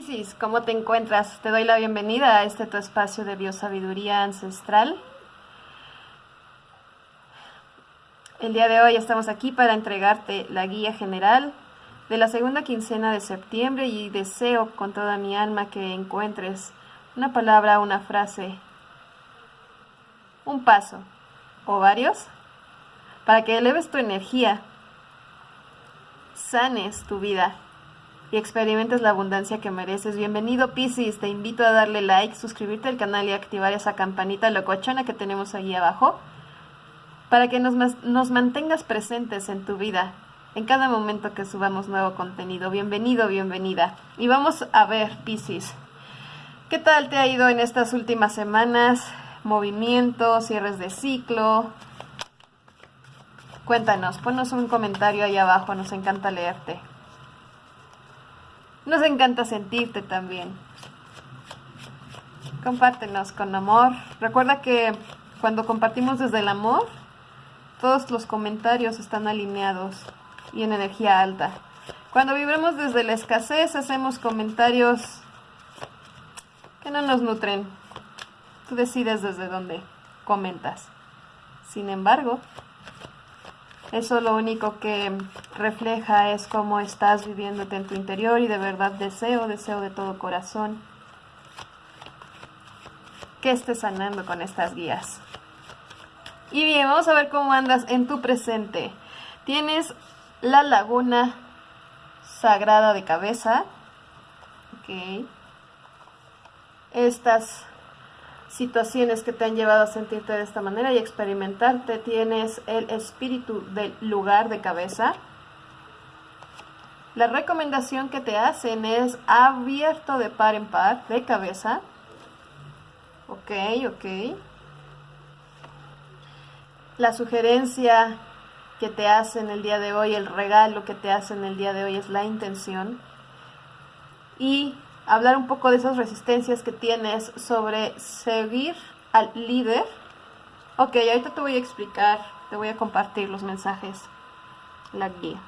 Isis, ¿cómo te encuentras? Te doy la bienvenida a este tu espacio de biosabiduría ancestral. El día de hoy estamos aquí para entregarte la guía general de la segunda quincena de septiembre y deseo con toda mi alma que encuentres una palabra, una frase, un paso o varios para que eleves tu energía, sanes tu vida y experimentes la abundancia que mereces. Bienvenido Piscis, te invito a darle like, suscribirte al canal y activar esa campanita locochona que tenemos ahí abajo para que nos, nos mantengas presentes en tu vida en cada momento que subamos nuevo contenido. Bienvenido, bienvenida. Y vamos a ver, Piscis, ¿qué tal te ha ido en estas últimas semanas? Movimientos, cierres de ciclo. Cuéntanos, ponnos un comentario ahí abajo, nos encanta leerte. Nos encanta sentirte también. Compártenos con amor. Recuerda que cuando compartimos desde el amor, todos los comentarios están alineados y en energía alta. Cuando vibremos desde la escasez, hacemos comentarios que no nos nutren. Tú decides desde dónde comentas. Sin embargo, eso lo único que refleja es cómo estás viviéndote en tu interior y de verdad deseo, deseo de todo corazón que estés sanando con estas guías. Y bien, vamos a ver cómo andas en tu presente. Tienes la laguna sagrada de cabeza. Ok. Estas situaciones que te han llevado a sentirte de esta manera y experimentarte. Tienes el espíritu del lugar de cabeza. La recomendación que te hacen es abierto de par en par, de cabeza. Ok, ok. La sugerencia que te hacen el día de hoy, el regalo que te hacen el día de hoy es la intención. Y hablar un poco de esas resistencias que tienes sobre seguir al líder. Ok, ahorita te voy a explicar, te voy a compartir los mensajes, la guía.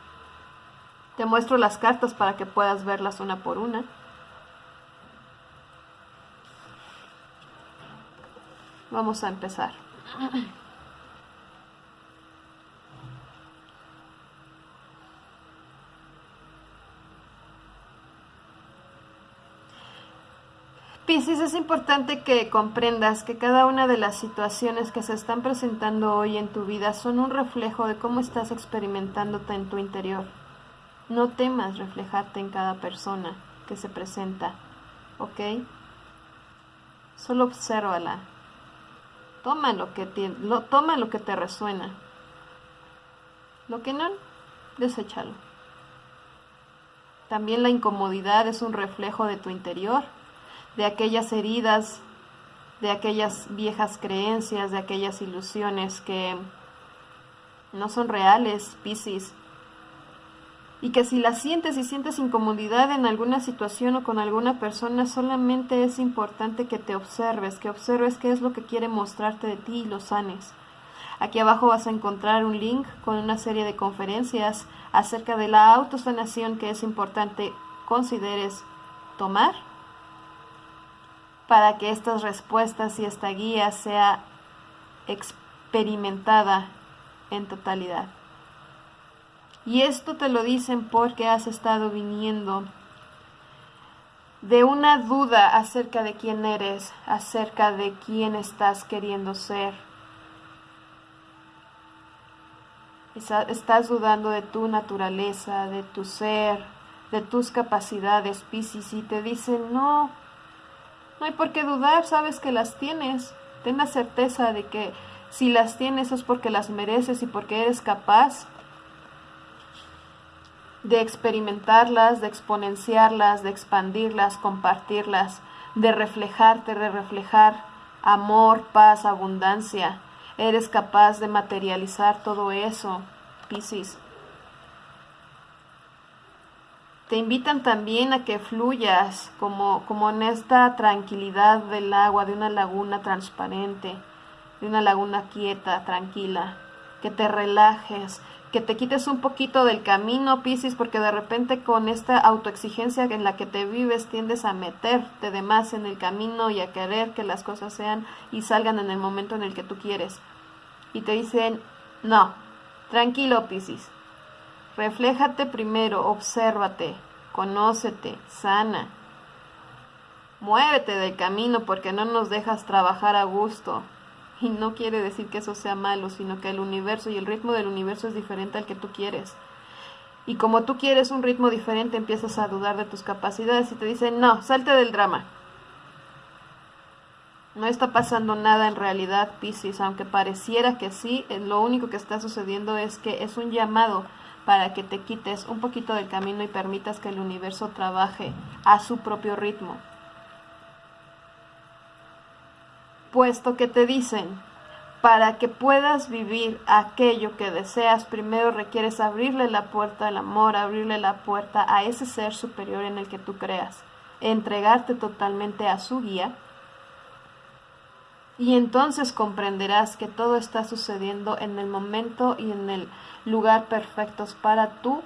Te muestro las cartas para que puedas verlas una por una. Vamos a empezar. Piscis, es importante que comprendas que cada una de las situaciones que se están presentando hoy en tu vida son un reflejo de cómo estás experimentándote en tu interior. No temas reflejarte en cada persona que se presenta, ¿ok? Solo obsérvala. Toma lo que te, lo, toma lo que te resuena. Lo que no, deséchalo. También la incomodidad es un reflejo de tu interior de aquellas heridas, de aquellas viejas creencias, de aquellas ilusiones que no son reales, Piscis. Y que si las sientes y sientes incomodidad en alguna situación o con alguna persona, solamente es importante que te observes, que observes qué es lo que quiere mostrarte de ti y lo sanes. Aquí abajo vas a encontrar un link con una serie de conferencias acerca de la autosanación que es importante consideres tomar para que estas respuestas y esta guía sea experimentada en totalidad. Y esto te lo dicen porque has estado viniendo de una duda acerca de quién eres, acerca de quién estás queriendo ser. Estás dudando de tu naturaleza, de tu ser, de tus capacidades, Piscis, y te dicen, no, no hay por qué dudar, sabes que las tienes. Ten la certeza de que si las tienes es porque las mereces y porque eres capaz de experimentarlas, de exponenciarlas, de expandirlas, compartirlas, de reflejarte, de reflejar amor, paz, abundancia. Eres capaz de materializar todo eso, Piscis. Te invitan también a que fluyas como, como en esta tranquilidad del agua, de una laguna transparente, de una laguna quieta, tranquila, que te relajes, que te quites un poquito del camino, Piscis, porque de repente con esta autoexigencia en la que te vives tiendes a meterte de más en el camino y a querer que las cosas sean y salgan en el momento en el que tú quieres. Y te dicen, no, tranquilo, Piscis. Refléjate primero, obsérvate, conócete, sana. Muévete del camino porque no nos dejas trabajar a gusto. Y no quiere decir que eso sea malo, sino que el universo y el ritmo del universo es diferente al que tú quieres. Y como tú quieres un ritmo diferente, empiezas a dudar de tus capacidades y te dicen, no, salte del drama. No está pasando nada en realidad, Pisces, aunque pareciera que sí, lo único que está sucediendo es que es un llamado para que te quites un poquito del camino y permitas que el universo trabaje a su propio ritmo. puesto que te dicen, para que puedas vivir aquello que deseas, primero requieres abrirle la puerta al amor, abrirle la puerta a ese ser superior en el que tú creas, entregarte totalmente a su guía. Y entonces comprenderás que todo está sucediendo en el momento y en el lugar perfectos para tu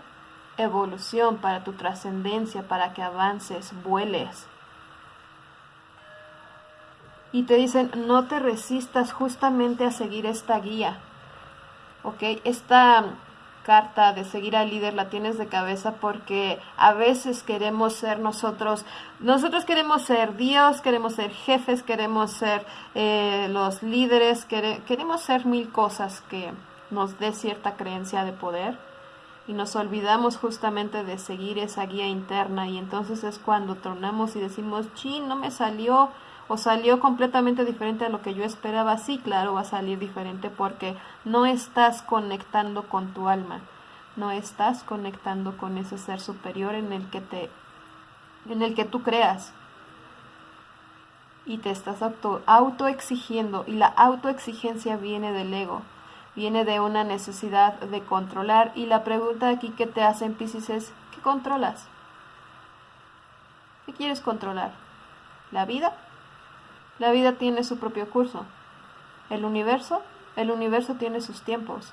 evolución, para tu trascendencia, para que avances, vueles y te dicen no te resistas justamente a seguir esta guía. ¿Ok? Esta carta de seguir al líder la tienes de cabeza porque a veces queremos ser nosotros, nosotros queremos ser Dios, queremos ser jefes, queremos ser eh, los líderes, queremos ser mil cosas que nos dé cierta creencia de poder y nos olvidamos justamente de seguir esa guía interna y entonces es cuando tronamos y decimos, chin, no me salió, o salió completamente diferente a lo que yo esperaba, sí, claro, va a salir diferente porque no estás conectando con tu alma, no estás conectando con ese ser superior en el que te en el que tú creas. Y te estás auto y la autoexigencia viene del ego, viene de una necesidad de controlar y la pregunta aquí que te hacen Pisces es ¿qué controlas? ¿Qué quieres controlar? ¿La vida? La vida tiene su propio curso. El universo, el universo tiene sus tiempos,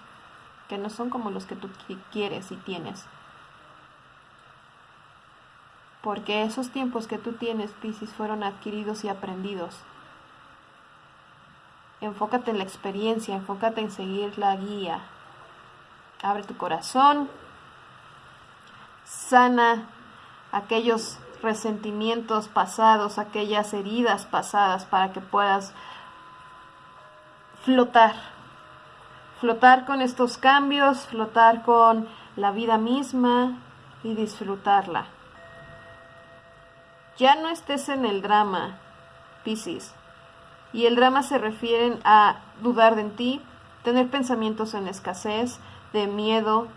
que no son como los que tú quieres y tienes. Porque esos tiempos que tú tienes, Piscis, fueron adquiridos y aprendidos. Enfócate en la experiencia, enfócate en seguir la guía. Abre tu corazón, sana aquellos resentimientos pasados, aquellas heridas pasadas para que puedas flotar, flotar con estos cambios, flotar con la vida misma y disfrutarla. Ya no estés en el drama, Piscis. Y el drama se refiere a dudar de ti, tener pensamientos en escasez, de miedo.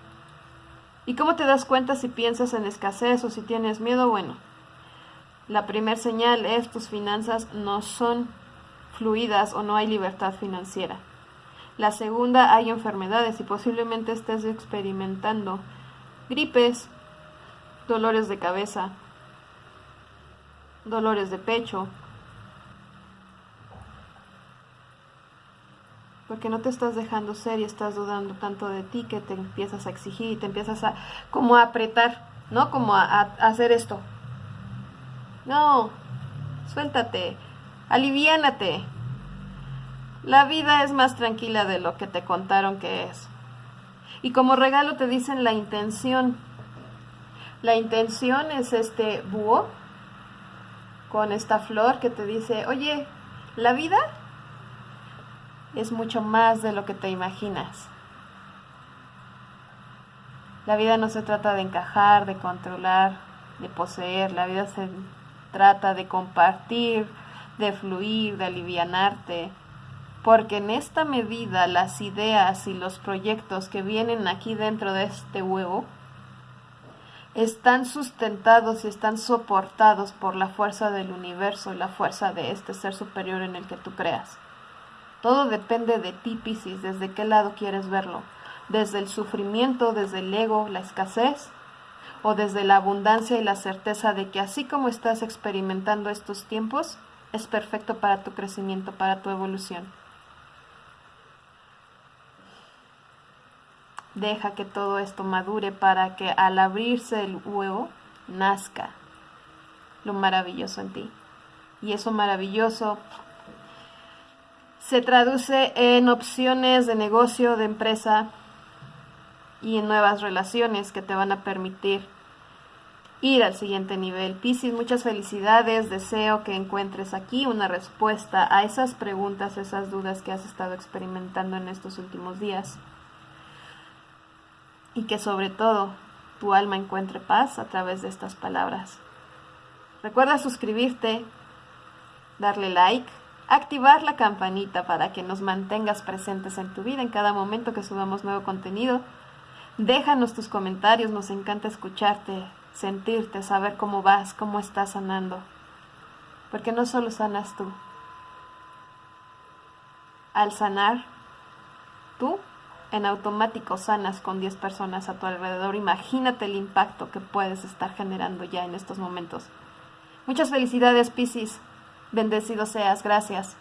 ¿Y cómo te das cuenta si piensas en escasez o si tienes miedo? Bueno, la primera señal es tus finanzas no son fluidas o no hay libertad financiera. La segunda, hay enfermedades y posiblemente estés experimentando gripes, dolores de cabeza, dolores de pecho, porque no te estás dejando ser y estás dudando tanto de ti que te empiezas a exigir y te empiezas a como a apretar, ¿no? Como a, a hacer esto, no, suéltate, aliviánate. La vida es más tranquila de lo que te contaron que es. Y como regalo te dicen la intención. La intención es este búho con esta flor que te dice, oye, la vida es mucho más de lo que te imaginas. La vida no se trata de encajar, de controlar, de poseer. La vida se trata de compartir, de fluir, de alivianarte, porque en esta medida las ideas y los proyectos que vienen aquí dentro de este huevo están sustentados y están soportados por la fuerza del universo y la fuerza de este ser superior en el que tú creas. Todo depende de ti, Piscis, desde qué lado quieres verlo. Desde el sufrimiento, desde el ego, la escasez, o desde la abundancia y la certeza de que así como estás experimentando estos tiempos, es perfecto para tu crecimiento, para tu evolución. Deja que todo esto madure para que al abrirse el huevo nazca lo maravilloso en ti. Y eso maravilloso se traduce en opciones de negocio, de empresa y en nuevas relaciones que te van a permitir ir al siguiente nivel. Piscis, muchas felicidades. Deseo que encuentres aquí una respuesta a esas preguntas, esas dudas que has estado experimentando en estos últimos días. Y que sobre todo tu alma encuentre paz a través de estas palabras. Recuerda suscribirte, darle like, activar la campanita para que nos mantengas presentes en tu vida en cada momento que subamos nuevo contenido. Déjanos tus comentarios, nos encanta escucharte, sentirte, saber cómo vas, cómo estás sanando. Porque no solo sanas tú. Al sanar, tú en automático sanas con 10 personas a tu alrededor. Imagínate el impacto que puedes estar generando ya en estos momentos. Muchas felicidades, Piscis. Bendecido seas. Gracias.